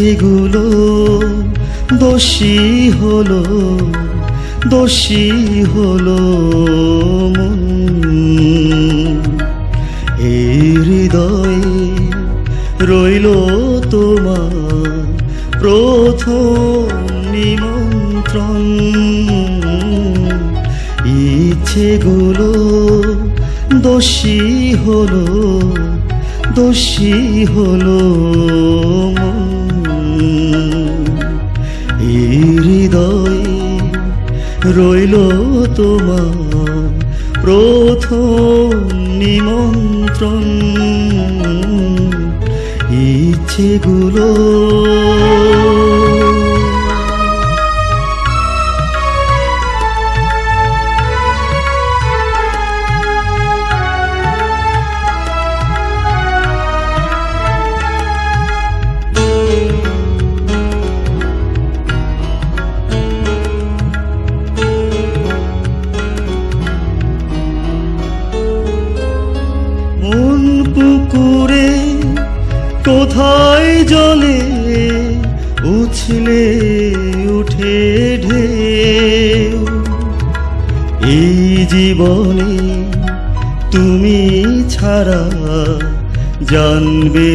সেগুলো দোষী হলো দোষী হলো মন। এই হৃদয়ে রইল তোমার প্রথম নিমন্ত্রণ। ইচ্ছেগুলো দোষী হলো দোষী হলো তোমার প্রথম জানবে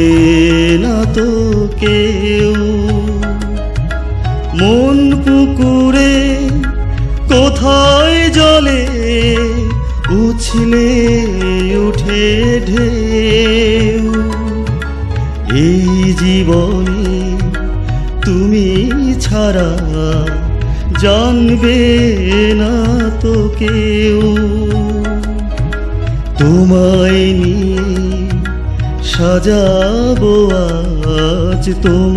Oh.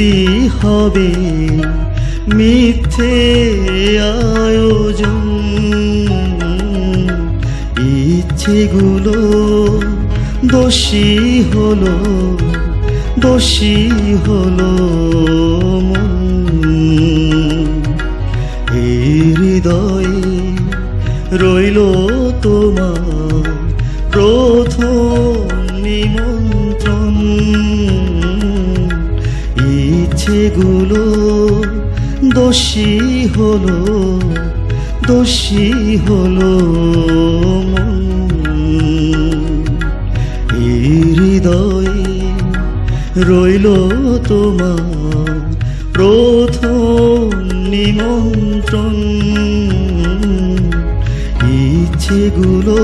মুক্তি হবে মিথ্যে আয়োজন। ইচ্ছেগুলো দোষী হলো দোষী হলো হৃদয় রইল দোষী হলো দোষী হলো হৃদয়ে রইল তোমার প্রথম নিমন্ত্রণ। ইচ্ছেগুলো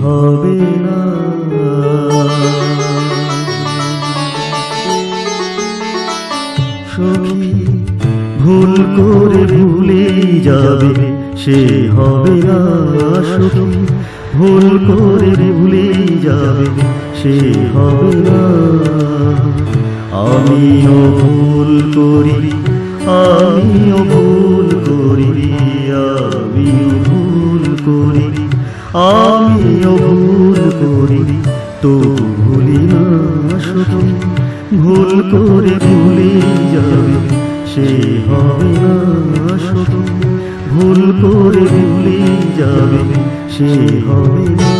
হবে না। সখী, ভুল করে ভুলে যাবে, সে হবে না সখী। ভুল করে ভুলে যাবে, সে হবে না। আমিও ভুল করি, আমিও ভুল করি, আমিও ভুল করি। আমিও ভুল করি তো ভুলি না সখী ভুল করে ভুলে যাবে, সে হবে না সখী ভুল করে ভুলে যাবে, সে হবে না।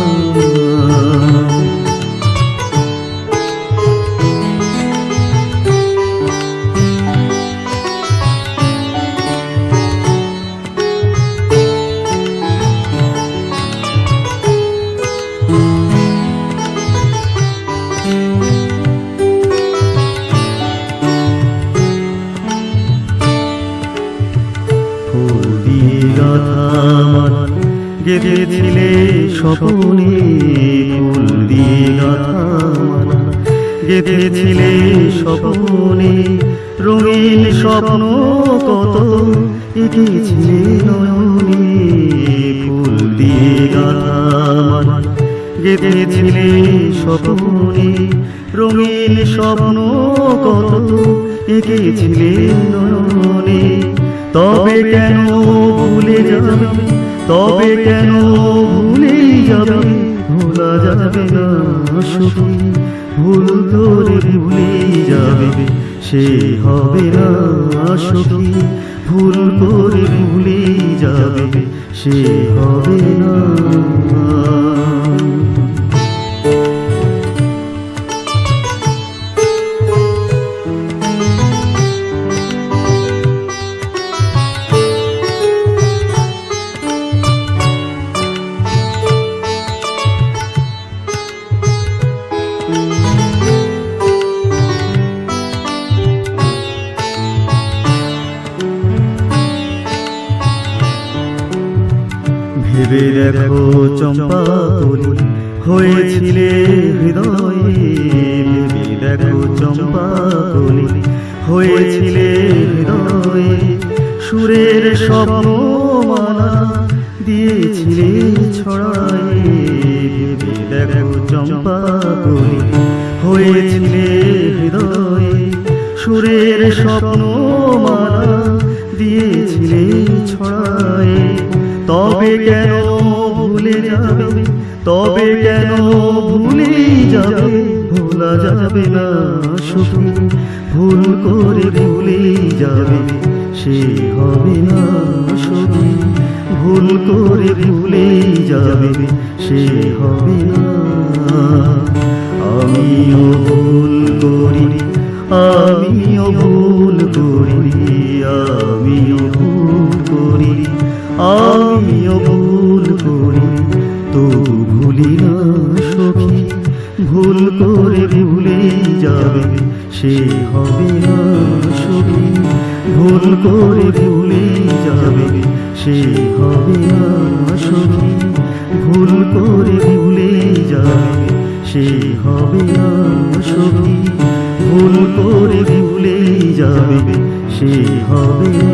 গেঁথেছিলে স্বপনে ফুল দিয়ে গাথা আমার গেঁথেছিলে স্বপনে রঙিন স্বপ্ন কত এঁকেছিলে নয়নে ফুল দিয়ে গাথা আমার গেঁথেছিলে স্বপনে রঙিন স্বপ্ন কত এঁকেছিলে নয়নে। তবে কেন ভুলে যাবে তবে কেন ভুলে যাবে ভোলা যাবে না সুখী ভুল ধরে ভুলে যাবে সে হবে না সুখী ভুল করে ভুলে যাবে সে হবে না। ভেবে দেখো চম্পা কলি হয়েছিলে হৃদয়ে দেখো চম্পা কলি হয়েছিলে হৃদয়ে সুরের স্বপ্ন মালা দিয়েছিলে ছড়ায়ে দেখো চম্পা কলি হয়েছিলে হৃদয়ে সুরের স্বপ্ন মালা দিয়েছিলে ছড়ায়ে, তবে কেন যাবে না ভুল করে ভুলে যাবে, সে হবে না শুধু ভুল করে ভুলে যাবে, সে হবে না। সে হবে সখী ভুল করে ভুলে যাবে, সে হবে সখী ভুল করে ভুলে যাবে, সে হবে সখী ভুল করে ভুলে যাবে, সে হবে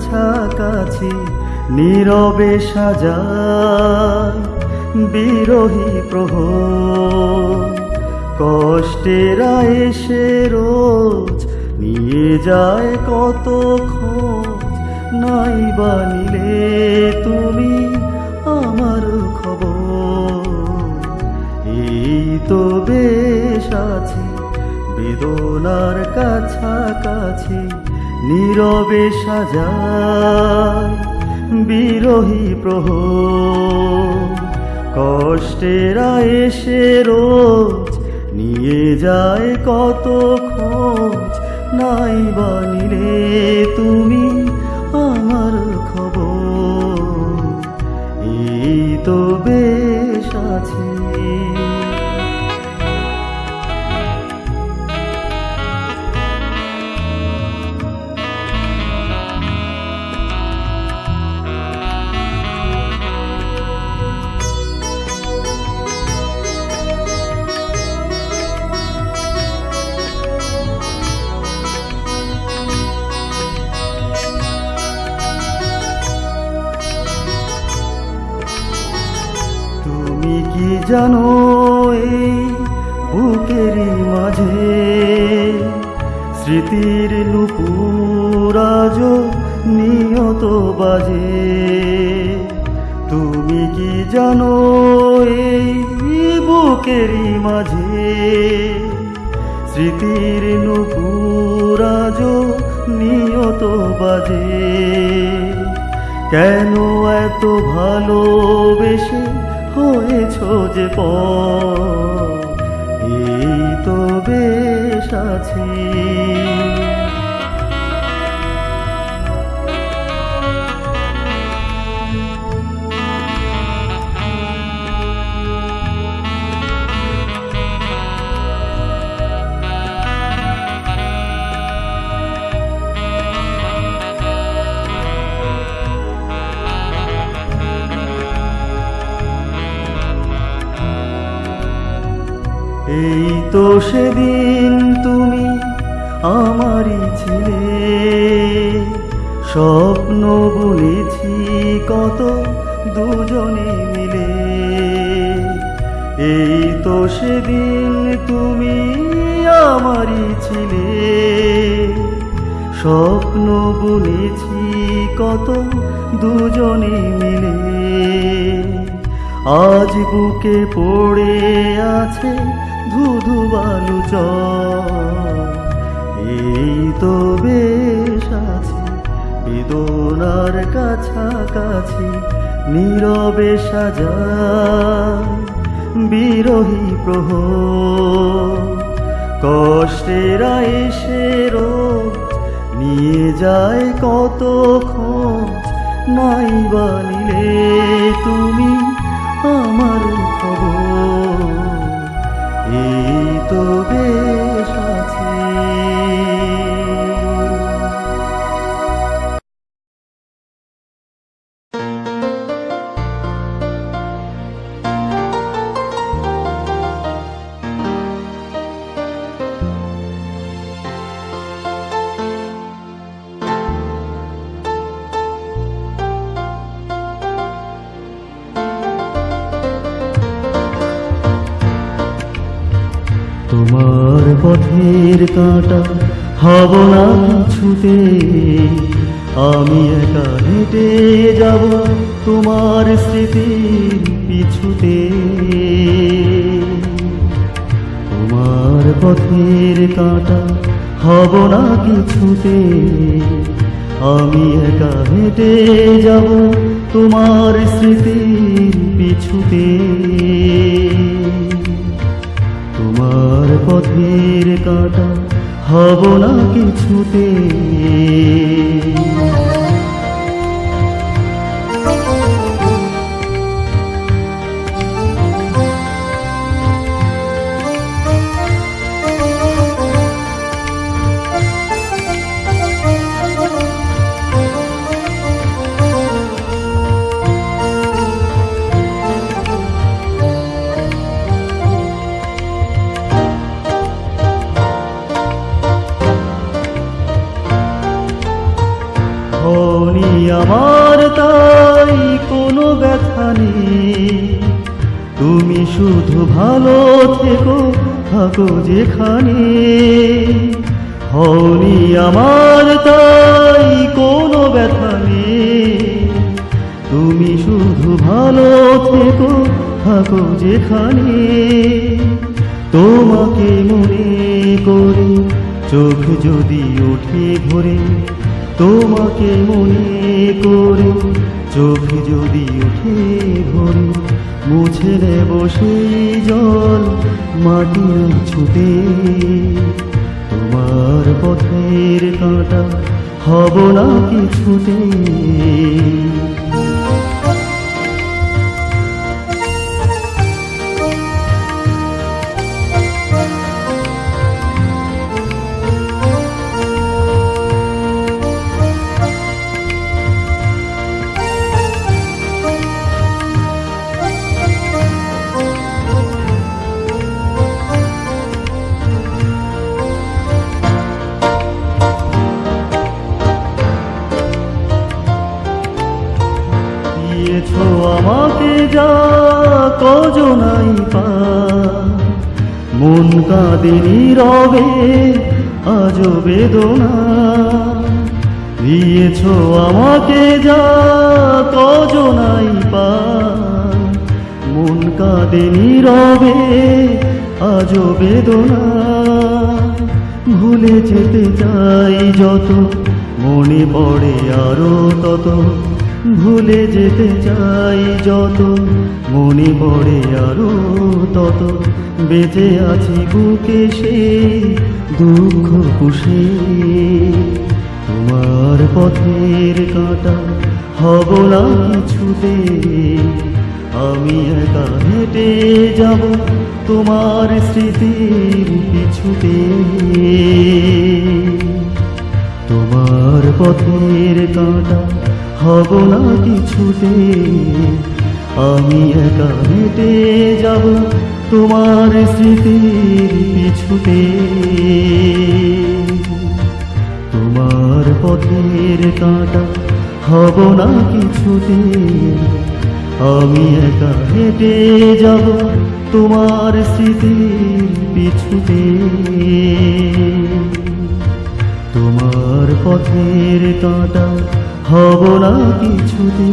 কাছাকাছি নীরবে সাজায় বিরোহী প্রহ কষ্টেরা এসে রোজ নিয়ে যায় কত খোঁজ। নাই বানিলে তুমি আমার খবর। এই তো বেশ আছি, বেদনার কাছাকাছি নীরবে সাজায় বিরোহী প্রহ। কষ্টেরা এসে রোজ নিয়ে যায় কত খোঁজ। নাই বানিলে তুমি আমার খবর। এই তো বেশ কেন এত ভালোবেসে হয়েছ যে এই তো বেশ আছি। তো সেদিন তুমি আমারই ছিলে। স্বপ্ন বুনেছি কত দুজনে মিলে। এই তো সেদিন তুমি আমারই ছিলে। স্বপ্ন বুনেছি কত দুজনে মিলে। আজ বুকে পড়ে আছে ধুধু বালু এই তো বেশ আছে বেদনার কাছাকাছি, নীরবে সাজায় বিরোহী প্রহ কষ্টেরা এসে নিয়ে যায় কত খোঁজ নাই বানিলে তুমি কাঁটা হব না কিছুতে। আমি একা হেঁটে যাব তোমার স্মৃতির পিছুতে। তোমার পথের কাটা হব না কিছুতে। যেখানে, হওনি আমার তাই কোনো ব্যথা নেই। তুমি শুধু ভালো থেকো, থাকো যেখানে। তোমাকে মনে করে, চোখ যদি ওঠে ভরে। তোমাকে মনে করে, চোখ যদি ওঠে ভরে। মুছে নেব সেই জল মাটির ছুটে তোমার পথের কাঁটা হব না কিছুতে। দিয়েছ কাঁদেনি রবে আজ বেদনা। দিয়েছ আমাকে যা, কজনাই পা। মন কাঁদেনি রবে আজ বেদনা। ভুলে যেতে চাই যত, মনে পড়ে আরও তত। ভুলে যেতে চাই যত, মনে পড়ে আরও তত। বেঁচে আছি বুকে সে দুঃখ পুষে। তোমার পথের কাঁটা হব না কিছুতে। আমি একা হেঁটে যাব তোমার স্মৃতির পিছুতে। তোমার পথের কাঁটা হব না কিছুতে। আমি একা হেঁটে যাব তোমার স্মৃতির পিছুতে। তোমার পথের কাঁটা হব না কিছুতে। আমি একা হেঁটে যাব তোমার স্মৃতির পিছুতে। তোমার পথের কাঁটা হব না কিছুতে।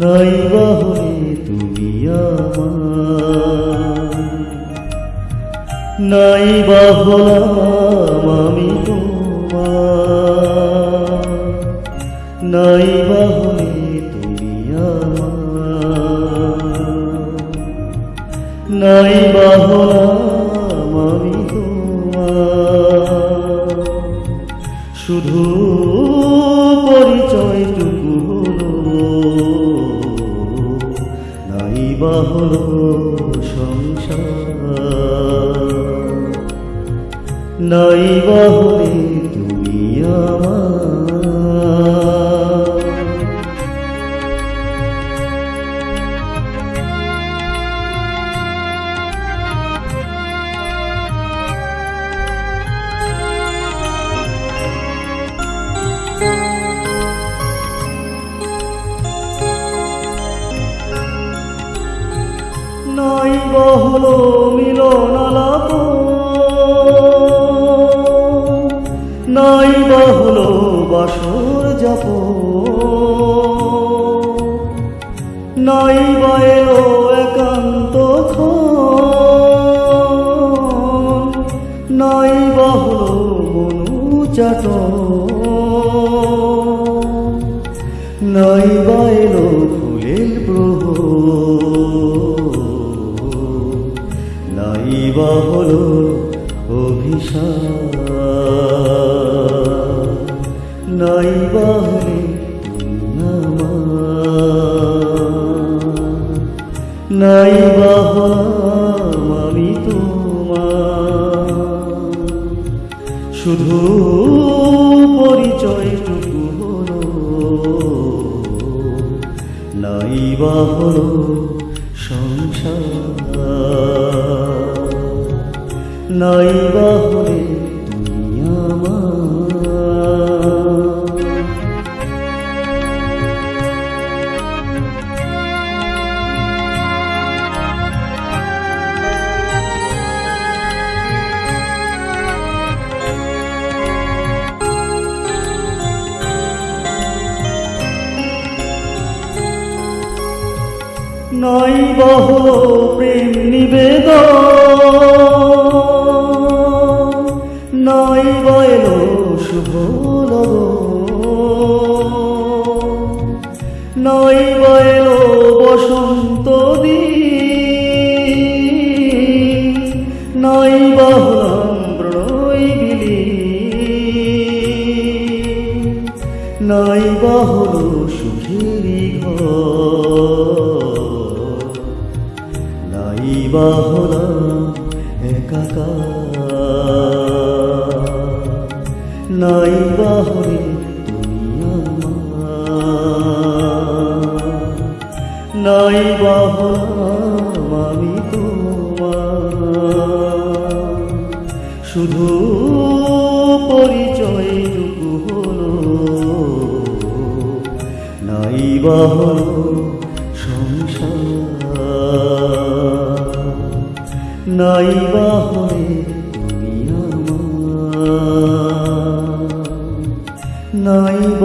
নাই বাহরে তুমি আমার। নাই বাহলাম আমি তোমার। নাই বাহরে তুমি আমার। নাই বহল মিলন আলাপ। নাই বহল বাসর যাপ নাই বা এলো একান্ত নাই বহল মনু চাট নাই হলো অভিশাপ। নাই বাহলে নাই বাহলাম আমি তোমার। শুধু পরিচয়টুকু হলো। নাই বাহলো নাই বাহরে নয় বহ প্রেম নিবেদন। ভুলব নইব এলো বসন্ত পাহলাম আমি তোমার। শুধু পরিচয় টুকু হলো। নাই বাহল সংসার। নাই বাহলে তুমি আমার। নাই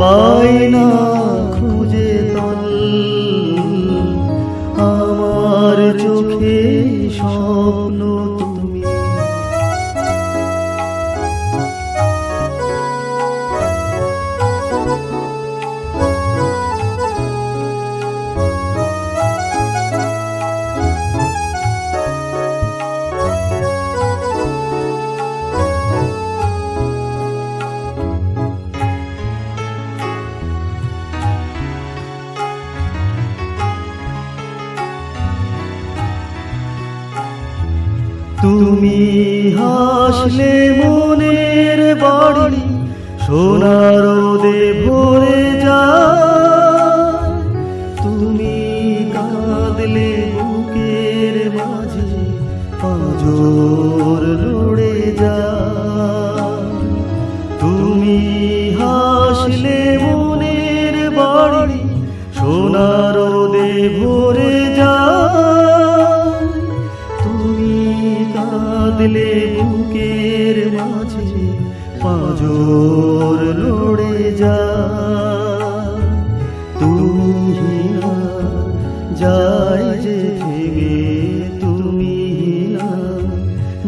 பாயினா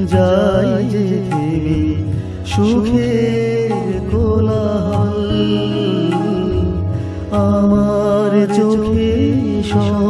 যাই যে দেবী কোলাহল। আমার চোখে সব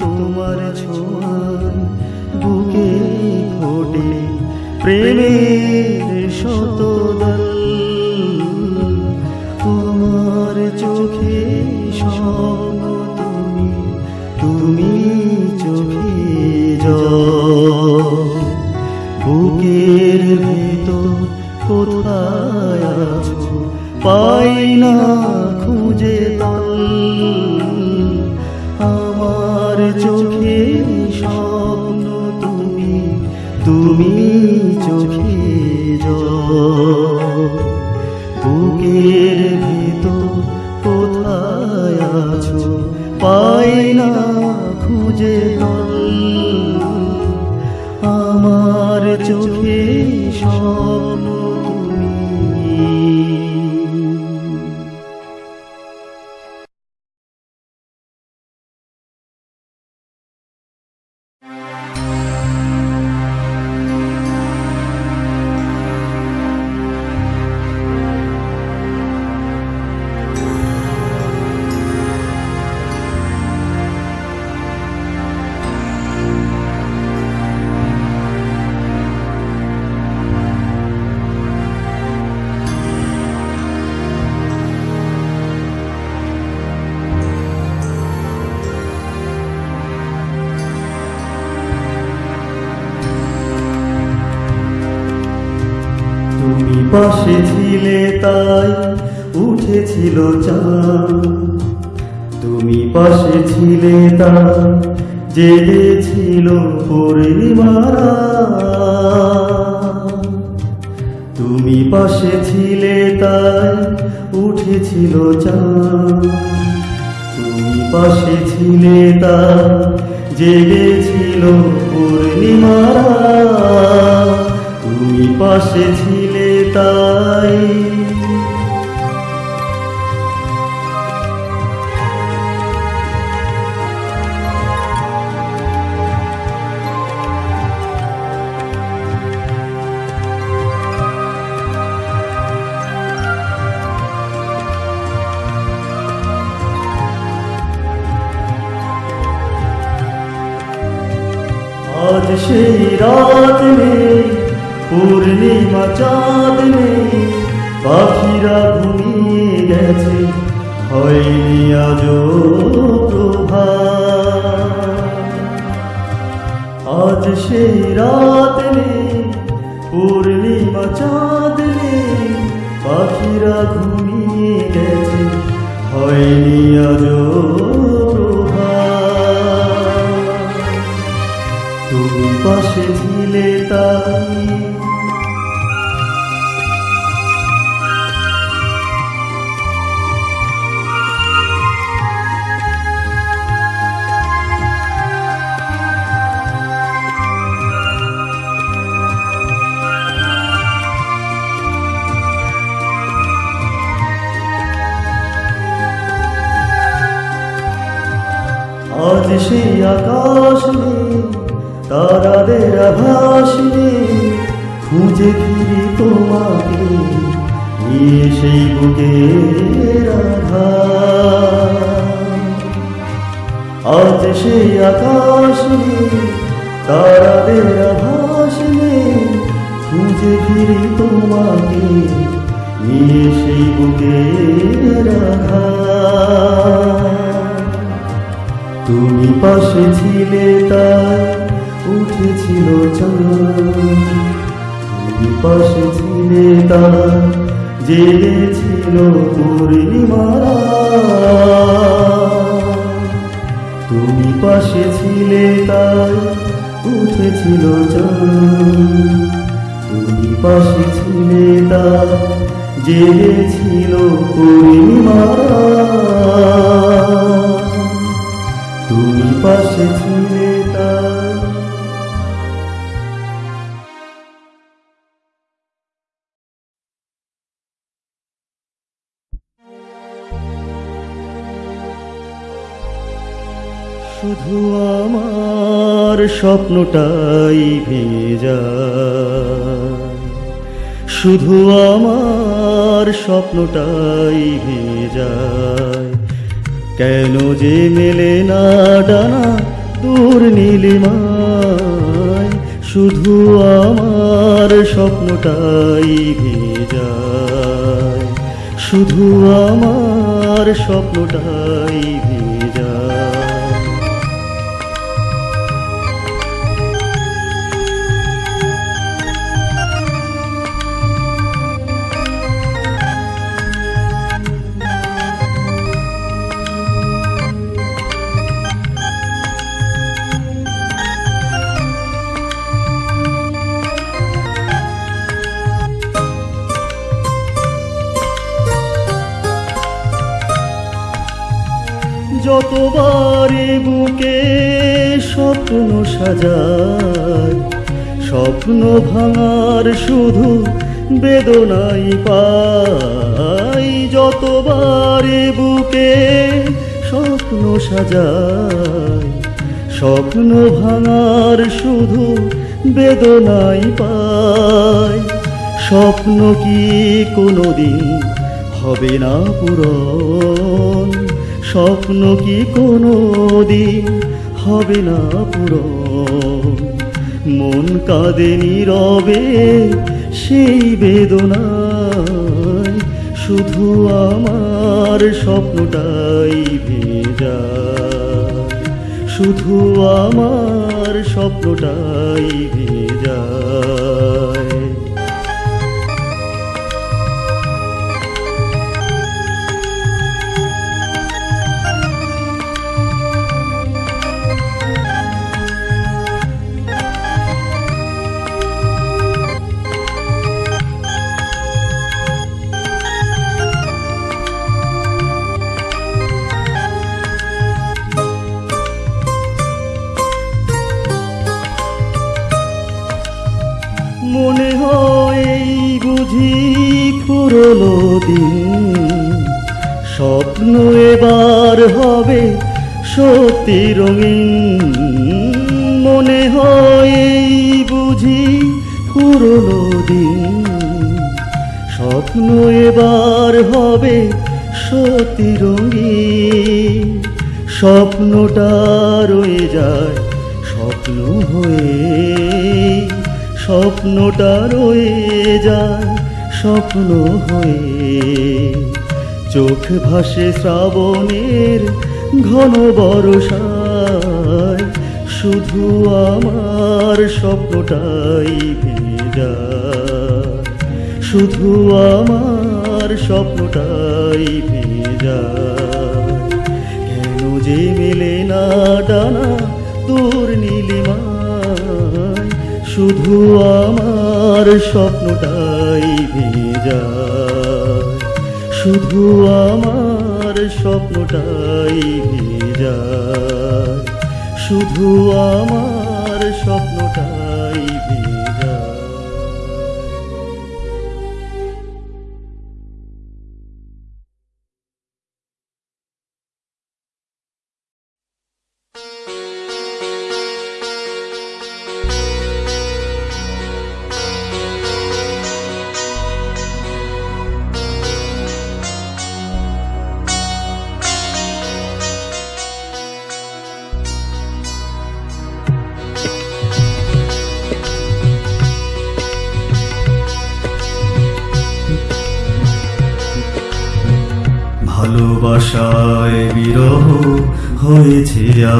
তোমার ছোঁয়ান বুকে ফোটে প্রেমের শতদল। ছিলে তাই উঠেছিল চাঁদ। তুমি পাশে ছিলে তাই জেগেছিল পরিমারা তুমি পাশে ছিলে তাই উঠেছিল চাঁদ। তুমি পাশে ছিলে তাই জেগেছিল পূর্ণিমারা তুমি পাশে ছিলে তাই। আজ সেই রাত নেই। পূর্ণিমা চাঁদ নেই পাখিরা ঘুমিয়ে গেছে। হয়নি আজ প্রভা। আজ সেই রাত নেই পূর্ণিমা চাঁদ পাখিরা ঘুমিয়ে গেছে। হয়নি আজ তুমি পাশে ছিলে তাই আজ সেই আকাশ নেই, তারাদের আভাস নেই। খুঁজে ফিরি তোমাকে নিয়ে সেই বুকের আধার আজ সেই আকাশ নেই, তারাদের আভাস নেই। খুঁজে ফিরি তোমাকে নিয়ে সেই বুকের আধার তুমি পাশে ছিলে তাই উঠেছিল তুমি পাশে ছিলে তাই জেগেছিল পূর্ণিমারা তুমি পাশে ছিলে তাই উঠেছিল তুমি পাশে ছিলে তাই জেগেছিল পূর্ণিমারা তুমি পাশে ছিলে শুধু আমার স্বপ্নটাই ভেজা। শুধু আমার স্বপ্নটাই ভেজায় কেন যে মেলে না ডানা দূর নীলিমায়? শুধু আমার স্বপ্নটাই ভেজা। শুধু আমার স্বপ্নটাই যতবারে বুকে স্বপ্ন সাজায়? স্বপ্ন ভাঙার শুধু বেদনাই পাই যতবারে বুকে স্বপ্ন সাজায়, স্বপ্ন ভাঙার শুধু বেদনাই পাই স্বপ্ন কি কোনোদিন হবে না পূরণ? স্বপ্ন কি কোনো দিন হবে না পুরো মন কাঁদে নীরবে সেই বেদনায়, শুধু আমার স্বপ্নটাই ভেজা। শুধু আমার স্বপ্নটাই ভেজায় সত্যি রঙিন মনে হয় বুঝি পুরনো দিন। স্বপ্ন এবার হবে সত্যি রঙিন। স্বপ্নটা রয়ে যায়, স্বপ্ন হয়ে। স্বপ্নটা রয়ে যায়, স্বপ্ন হয়ে। চোখ ভাসে শ্রাবণের ঘন বরসায় শুধু আমার স্বপ্নটাই ভেজা শুধু আমার স্বপ্নটাই ভেজা কেন যে মেলে না ডানা দূর নীলিমায়, শুধু আমার স্বপ্নটাই ভেজা শুধু আমার স্বপ্নটাই ভেজা শুধু আমার স্বপ্নটাই ভেজা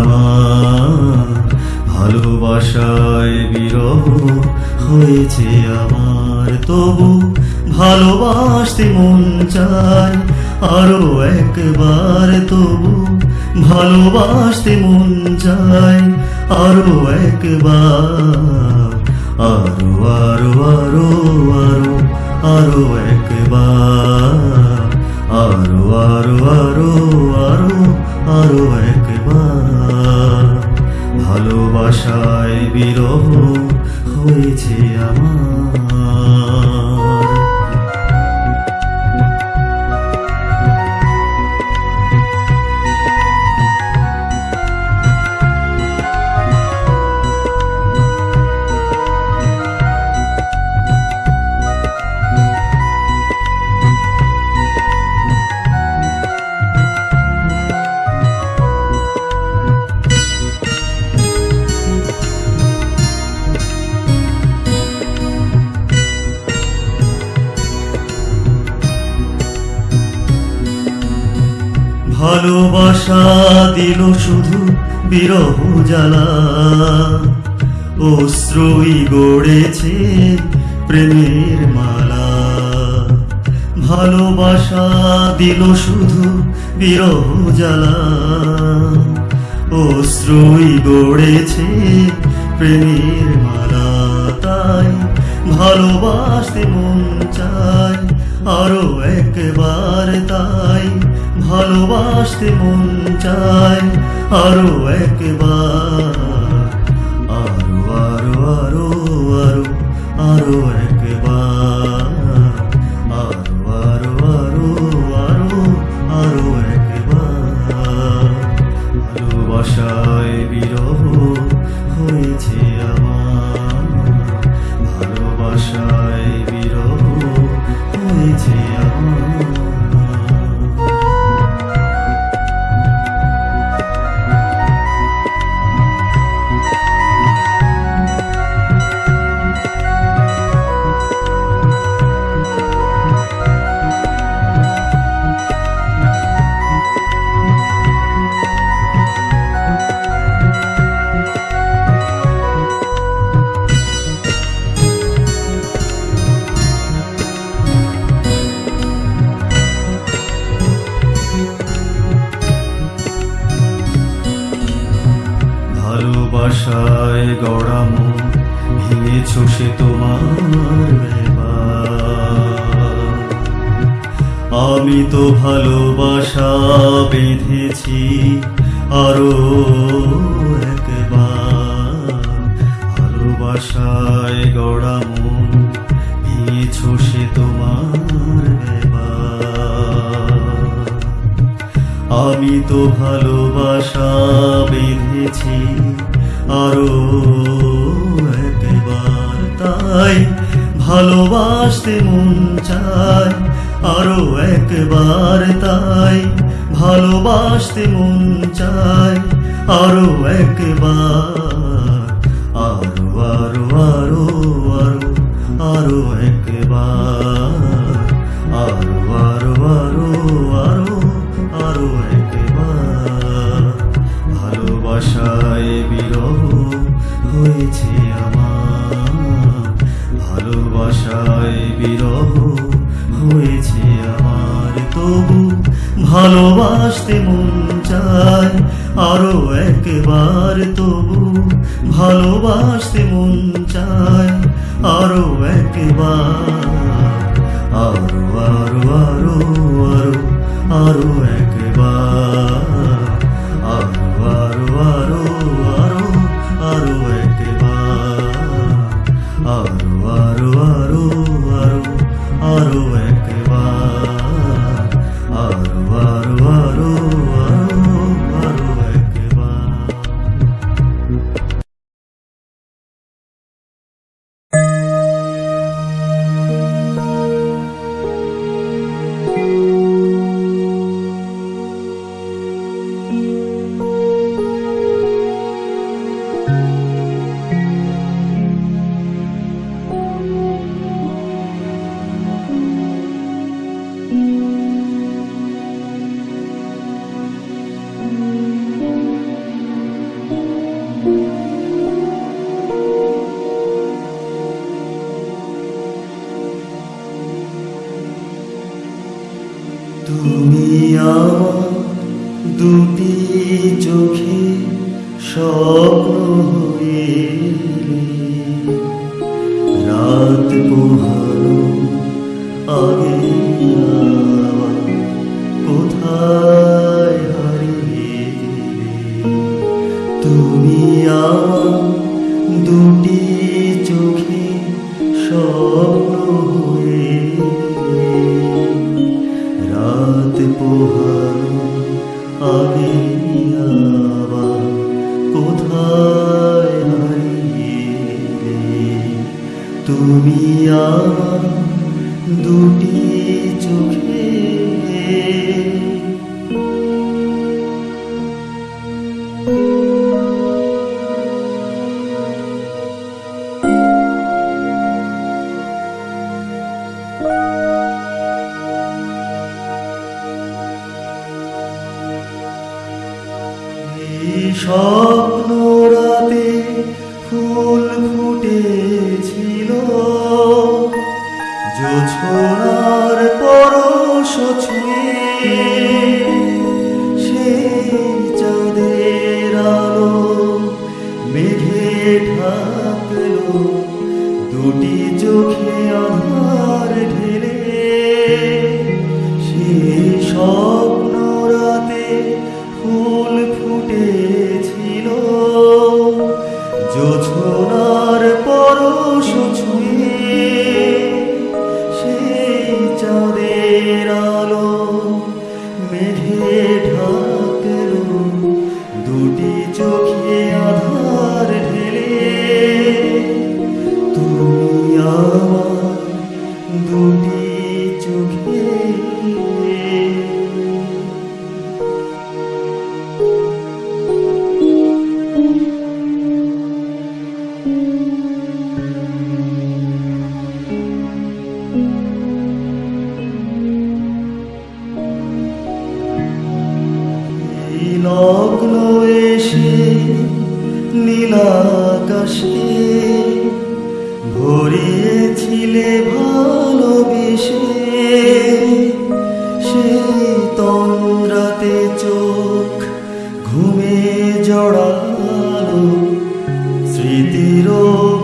আমার ভালোবাসায় বিরহ হয়েছে আমার। তবু ভালোবাসতে মন চায় আরও একবার। তবু ভালোবাসতে মন চায় আরও একবার। আরও আরও আরও আরও আরও একবার। আরও আরও আরও আরও আরও একবার। ভালোবাসায় বিরহ হয়েছে আমার। বিরহ জ্বালা অশ্রুই গড়েছে প্রেমের মালা। ভালোবাসা দিল শুধু বিরহ জ্বালা অশ্রুই গড়েছে প্রেমের মালা। তাই ভালোবাসতে মন চায় আরও একবার। তাই ভালোবাসতে মন চায় আরও একবার একবার আরও আরও আরও আরও আরও একবার ভালোবাসায় বিরহ হয়েছে আমার ভালোবাসায় বিরহ হয়েছে আমার তবু ভালোবাসতে মন চায় আরও একবার তবু ভালোবাসতে মন চায় আরও একবার আরও আরও আরও আরও আরও একবার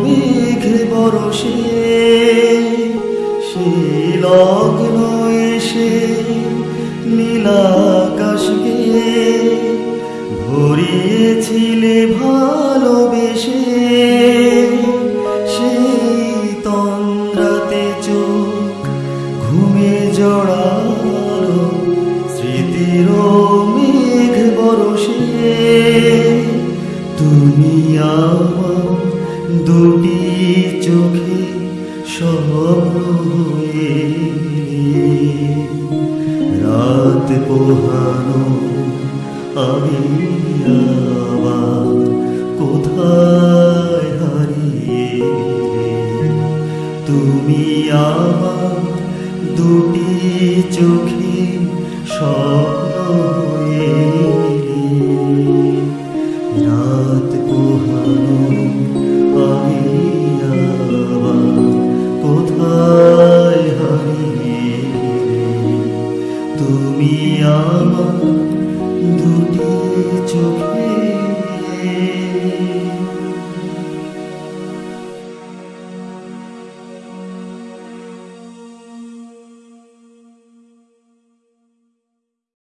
মেঘে বরসে সে লগ্ন এসে নীলাকাশকে ভরিয়েছিলে ভালোবেসে।